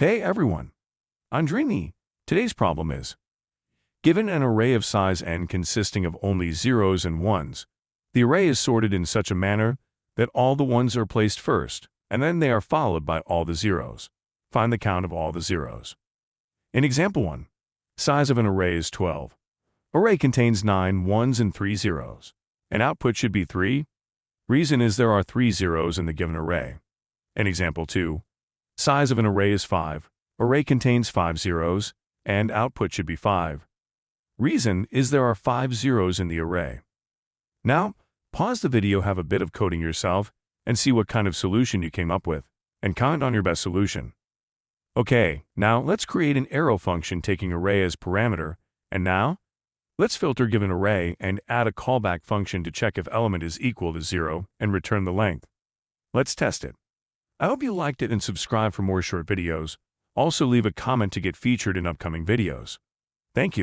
Hey everyone, I'm Dreamy. Today's problem is, given an array of size n consisting of only zeros and ones, the array is sorted in such a manner that all the ones are placed first, and then they are followed by all the zeros. Find the count of all the zeros. In example 1, size of an array is 12. Array contains 9 ones and 3 zeros, and output should be 3. Reason is there are 3 zeros in the given array. In example 2, size of an array is 5. Array contains 5 zeros, and output should be 5. Reason is there are 5 zeros in the array. Now, pause the video, have a bit of coding yourself, and see what kind of solution you came up with, and comment on your best solution. Okay, now let's create an arrow function taking array as parameter, and now, let's filter given array and add a callback function to check if element is equal to 0 and return the length. Let's test it. I hope you liked it and subscribe for more short videos. Also leave a comment to get featured in upcoming videos. Thank you.